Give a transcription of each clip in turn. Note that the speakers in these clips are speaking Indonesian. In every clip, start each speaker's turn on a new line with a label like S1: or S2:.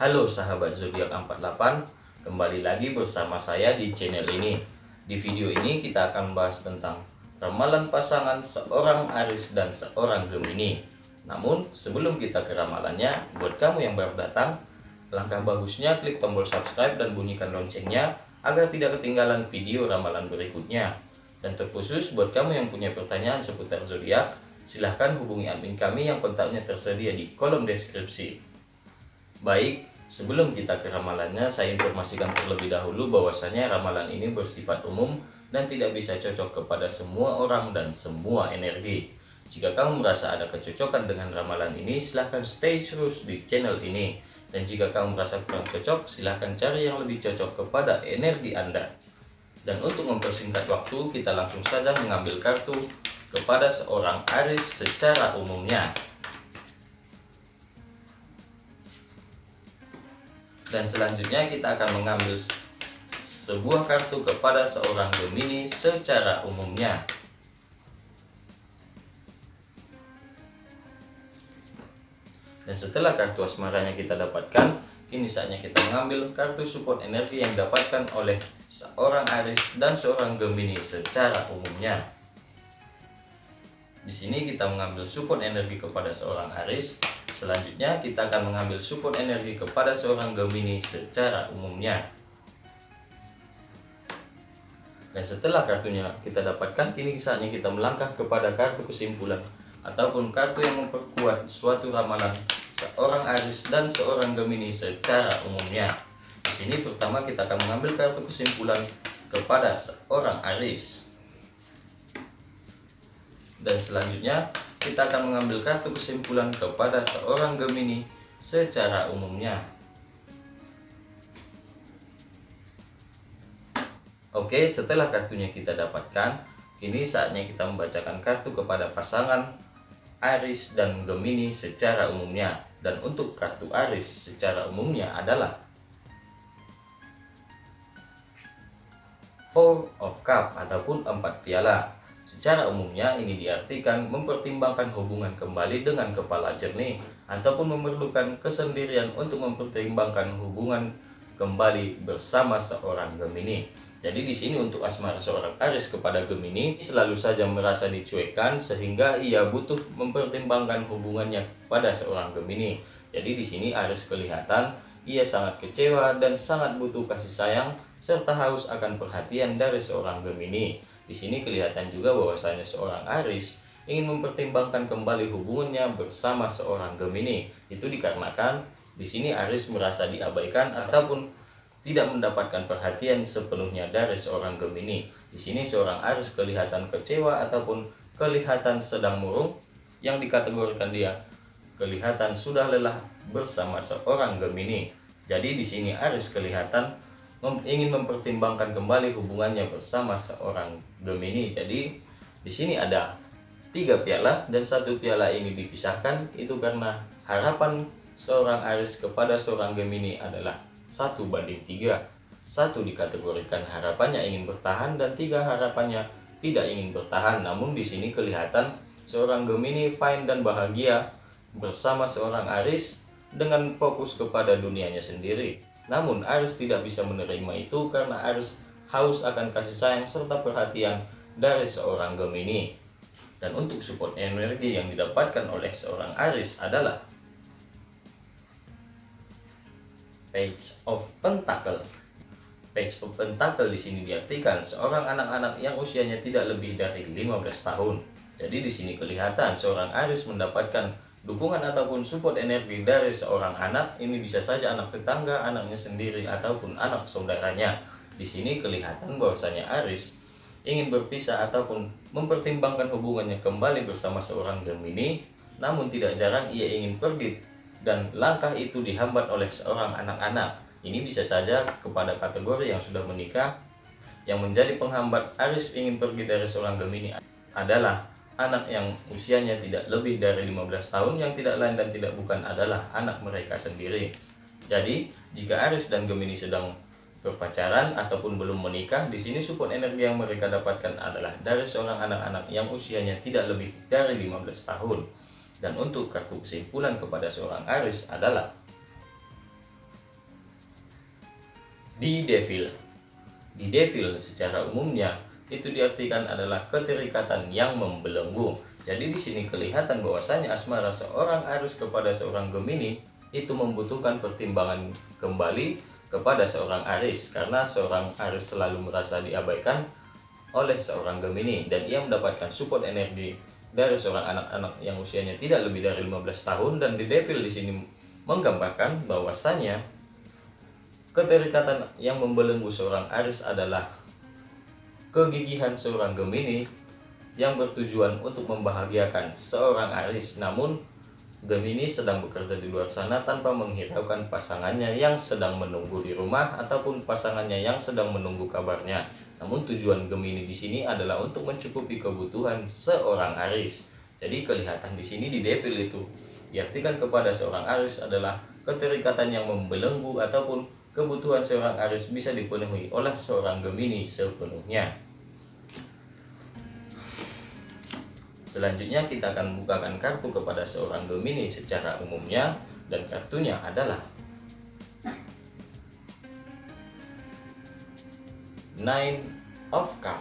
S1: Halo sahabat zodiak 48, kembali lagi bersama saya di channel ini. Di video ini kita akan bahas tentang ramalan pasangan seorang Aris dan seorang Gemini. Namun sebelum kita ke ramalannya, buat kamu yang baru datang, langkah bagusnya klik tombol subscribe dan bunyikan loncengnya agar tidak ketinggalan video ramalan berikutnya. Dan terkhusus buat kamu yang punya pertanyaan seputar zodiak, silahkan hubungi admin kami yang kontaknya tersedia di kolom deskripsi. Baik, sebelum kita ke ramalannya, saya informasikan terlebih dahulu bahwasanya ramalan ini bersifat umum dan tidak bisa cocok kepada semua orang dan semua energi. Jika kamu merasa ada kecocokan dengan ramalan ini, silahkan stay terus di channel ini. Dan jika kamu merasa kurang cocok, silahkan cari yang lebih cocok kepada energi Anda. Dan untuk mempersingkat waktu, kita langsung saja mengambil kartu kepada seorang Aris secara umumnya. Dan selanjutnya kita akan mengambil sebuah kartu kepada seorang Gemini secara umumnya. Dan setelah kartu asmaranya kita dapatkan, kini saatnya kita mengambil kartu support energi yang didapatkan oleh seorang Aris dan seorang Gemini secara umumnya. Di sini kita mengambil support energi kepada seorang Aris Selanjutnya kita akan mengambil support energi kepada seorang Gemini secara umumnya. Dan setelah kartunya kita dapatkan, kini saatnya kita melangkah kepada kartu kesimpulan ataupun kartu yang memperkuat suatu ramalan seorang Aris dan seorang Gemini secara umumnya. Di sini pertama kita akan mengambil kartu kesimpulan kepada seorang Aris. Dan selanjutnya kita akan mengambil kartu kesimpulan kepada seorang Gemini secara umumnya. Oke, setelah kartunya kita dapatkan, kini saatnya kita membacakan kartu kepada pasangan Aris dan Gemini secara umumnya. Dan untuk kartu Aris secara umumnya adalah Four of Cup ataupun empat piala. Secara umumnya ini diartikan mempertimbangkan hubungan kembali dengan kepala jernih ataupun memerlukan kesendirian untuk mempertimbangkan hubungan kembali bersama seorang Gemini. Jadi di sini untuk asmara seorang Aris kepada Gemini selalu saja merasa dicuekkan sehingga ia butuh mempertimbangkan hubungannya pada seorang Gemini. Jadi di sini Aris kelihatan ia sangat kecewa dan sangat butuh kasih sayang serta haus akan perhatian dari seorang Gemini. Di sini kelihatan juga bahwasanya seorang Aris ingin mempertimbangkan kembali hubungannya bersama seorang Gemini. Itu dikarenakan di sini Aris merasa diabaikan ataupun tidak mendapatkan perhatian sepenuhnya dari seorang Gemini. Di sini seorang Aris kelihatan kecewa ataupun kelihatan sedang murung yang dikategorikan dia kelihatan sudah lelah bersama seorang Gemini. Jadi di sini Aris kelihatan mem ingin mempertimbangkan kembali hubungannya bersama seorang Gemini. Jadi di sini ada tiga piala dan satu piala ini dipisahkan itu karena harapan seorang Aris kepada seorang Gemini adalah satu banding tiga. Satu dikategorikan harapannya ingin bertahan dan tiga harapannya tidak ingin bertahan. Namun di sini kelihatan seorang Gemini fine dan bahagia bersama seorang Aris dengan fokus kepada dunianya sendiri. Namun Aris tidak bisa menerima itu karena Aris haus akan kasih sayang serta perhatian dari seorang Gemini. Dan untuk support energi yang didapatkan oleh seorang Aris adalah Page of Pentacle. Page of Pentacle di sini diartikan seorang anak-anak yang usianya tidak lebih dari 15 tahun. Jadi di sini kelihatan seorang Aris mendapatkan Dukungan ataupun support energi dari seorang anak ini bisa saja anak tetangga, anaknya sendiri ataupun anak saudaranya. Di sini kelihatan bahwasanya Aris ingin berpisah ataupun mempertimbangkan hubungannya kembali bersama seorang Gemini, namun tidak jarang ia ingin pergi dan langkah itu dihambat oleh seorang anak-anak. Ini bisa saja kepada kategori yang sudah menikah yang menjadi penghambat Aris ingin pergi dari seorang Gemini adalah anak yang usianya tidak lebih dari 15 tahun yang tidak lain dan tidak bukan adalah anak mereka sendiri. Jadi, jika Aries dan Gemini sedang berpacaran ataupun belum menikah, di sini support energi yang mereka dapatkan adalah dari seorang anak-anak yang usianya tidak lebih dari 15 tahun. Dan untuk kartu kesimpulan kepada seorang Aries adalah Di devil. Di devil secara umumnya itu diartikan adalah keterikatan yang membelenggu. Jadi di sini kelihatan bahwasanya asmara seorang Aries kepada seorang Gemini itu membutuhkan pertimbangan kembali kepada seorang Aries. Karena seorang Aries selalu merasa diabaikan oleh seorang Gemini. Dan ia mendapatkan support energi dari seorang anak-anak yang usianya tidak lebih dari 15 tahun. Dan di Devil di sini menggambarkan bahwasanya keterikatan yang membelenggu seorang Aries adalah kegigihan seorang Gemini yang bertujuan untuk membahagiakan seorang Aries namun Gemini sedang bekerja di luar sana tanpa menghiraukan pasangannya yang sedang menunggu di rumah ataupun pasangannya yang sedang menunggu kabarnya. Namun tujuan Gemini di sini adalah untuk mencukupi kebutuhan seorang Aries. Jadi kelihatan di sini di Devil itu diartikan kepada seorang Aries adalah keterikatan yang membelenggu ataupun kebutuhan seorang Aries bisa dipenuhi oleh seorang Gemini sepenuhnya. Selanjutnya kita akan bukakan kartu kepada seorang Gemini secara umumnya dan kartunya adalah Nine of Cup.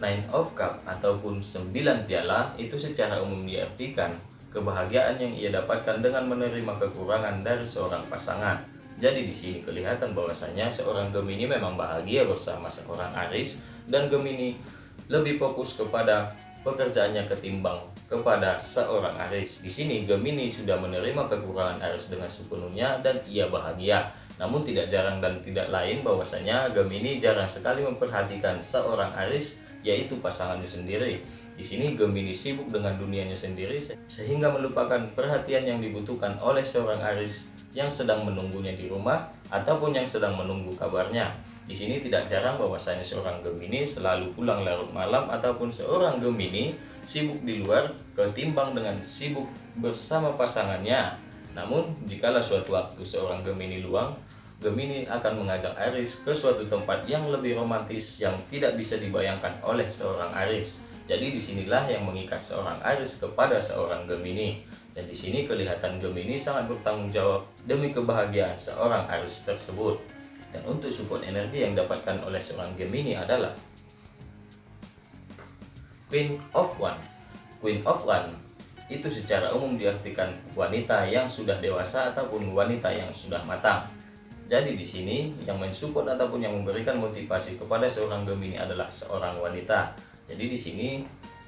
S1: Nine of Cup ataupun 9 piala itu secara umum diartikan kebahagiaan yang ia dapatkan dengan menerima kekurangan dari seorang pasangan. Jadi di sini kelihatan bahwasanya seorang Gemini memang bahagia bersama seorang Aries dan Gemini lebih fokus kepada pekerjaannya ketimbang kepada seorang Aries. Di sini Gemini sudah menerima kekurangan Aries dengan sepenuhnya dan ia bahagia. Namun tidak jarang dan tidak lain bahwasanya Gemini jarang sekali memperhatikan seorang Aries yaitu pasangannya sendiri. Di sini Gemini sibuk dengan dunianya sendiri sehingga melupakan perhatian yang dibutuhkan oleh seorang Aries yang sedang menunggunya di rumah ataupun yang sedang menunggu kabarnya. Di sini tidak jarang bahwasanya seorang Gemini selalu pulang larut malam ataupun seorang Gemini sibuk di luar ketimbang dengan sibuk bersama pasangannya. Namun, jikalau suatu waktu seorang Gemini luang, Gemini akan mengajak Aries ke suatu tempat yang lebih romantis yang tidak bisa dibayangkan oleh seorang Aries. Jadi di sinilah yang mengikat seorang Aries kepada seorang Gemini. Dan di sini kelihatan Gemini sangat bertanggung jawab demi kebahagiaan seorang Aries tersebut. Dan untuk support energi yang didapatkan oleh seorang Gemini adalah Queen of One. Queen of One itu secara umum diartikan wanita yang sudah dewasa ataupun wanita yang sudah matang. Jadi di sini yang mensupport ataupun yang memberikan motivasi kepada seorang Gemini adalah seorang wanita. Jadi di sini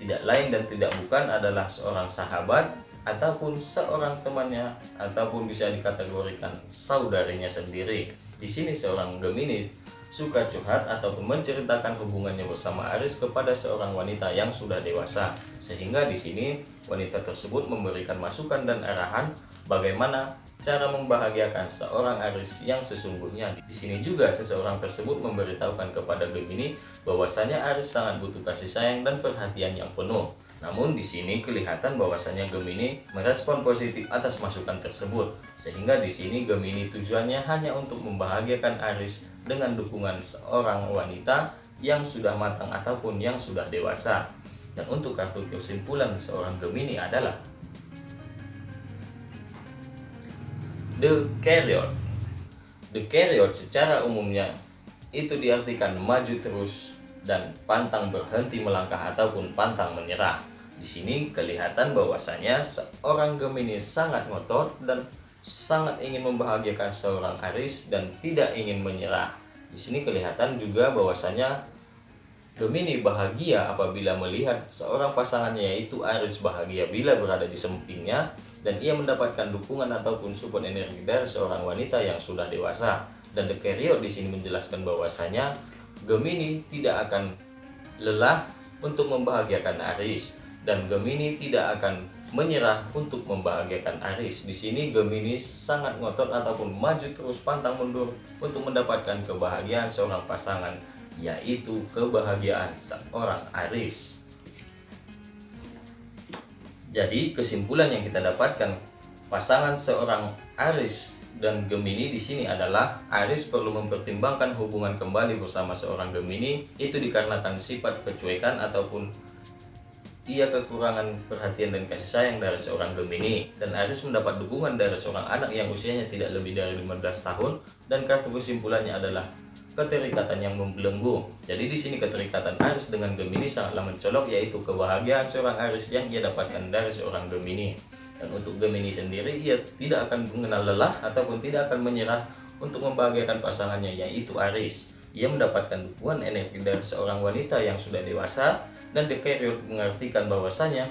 S1: tidak lain dan tidak bukan adalah seorang sahabat ataupun seorang temannya ataupun bisa dikategorikan saudarinya sendiri. Di sini seorang Gemini suka curhat ataupun menceritakan hubungannya bersama Aris kepada seorang wanita yang sudah dewasa. Sehingga di sini wanita tersebut memberikan masukan dan arahan bagaimana cara membahagiakan seorang Aris yang sesungguhnya. Di sini juga seseorang tersebut memberitahukan kepada Gemini bahwasanya Aris sangat butuh kasih sayang dan perhatian yang penuh. Namun di sini kelihatan bahwasanya Gemini merespon positif atas masukan tersebut, sehingga di sini Gemini tujuannya hanya untuk membahagiakan Aris dengan dukungan seorang wanita yang sudah matang ataupun yang sudah dewasa. Dan untuk kartu kesimpulan seorang Gemini adalah The Carrier. Secara umumnya itu diartikan maju terus dan pantang berhenti melangkah ataupun pantang menyerah. Di sini kelihatan bahwasanya seorang Gemini sangat ngotot dan sangat ingin membahagiakan seorang Aries dan tidak ingin menyerah. Di sini kelihatan juga bahwasanya Gemini bahagia apabila melihat seorang pasangannya yaitu Aries bahagia bila berada di sampingnya dan ia mendapatkan dukungan ataupun support energi dari seorang wanita yang sudah dewasa. Dan The Carrier di sini menjelaskan bahwasanya Gemini tidak akan lelah untuk membahagiakan Aries dan Gemini tidak akan menyerah untuk membahagiakan Aries. Di sini Gemini sangat ngotot ataupun maju terus pantang mundur untuk mendapatkan kebahagiaan seorang pasangan, yaitu kebahagiaan seorang Aries. Jadi kesimpulan yang kita dapatkan pasangan seorang Aries dan Gemini di sini adalah Aries perlu mempertimbangkan hubungan kembali bersama seorang Gemini. Itu dikarenakan sifat kecuekan ataupun ia kekurangan perhatian dan kasih sayang dari seorang Gemini. Dan Aries mendapat dukungan dari seorang anak yang usianya tidak lebih dari 15 tahun. Dan kartu kesimpulannya adalah keterikatan yang membelenggu. Jadi di sini keterikatan Aries dengan Gemini sangatlah mencolok yaitu kebahagiaan seorang Aries yang ia dapatkan dari seorang Gemini. Dan untuk Gemini sendiri ia tidak akan mengenal lelah ataupun tidak akan menyerah untuk membahagiakan pasangannya yaitu Aries. Ia mendapatkan dukungan energi dari seorang wanita yang sudah dewasa dan Carrier mengartikan bahwasanya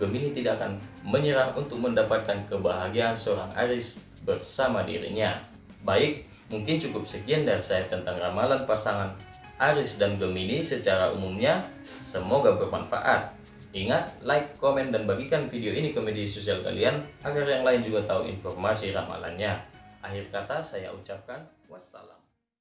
S1: Gemini tidak akan menyerah untuk mendapatkan kebahagiaan seorang Aries bersama dirinya. Baik, mungkin cukup sekian dari saya tentang ramalan pasangan Aries dan Gemini secara umumnya. Semoga bermanfaat. Ingat, like, komen, dan bagikan video ini ke media sosial kalian agar yang lain juga tahu informasi ramalannya. Akhir kata saya ucapkan wassalam.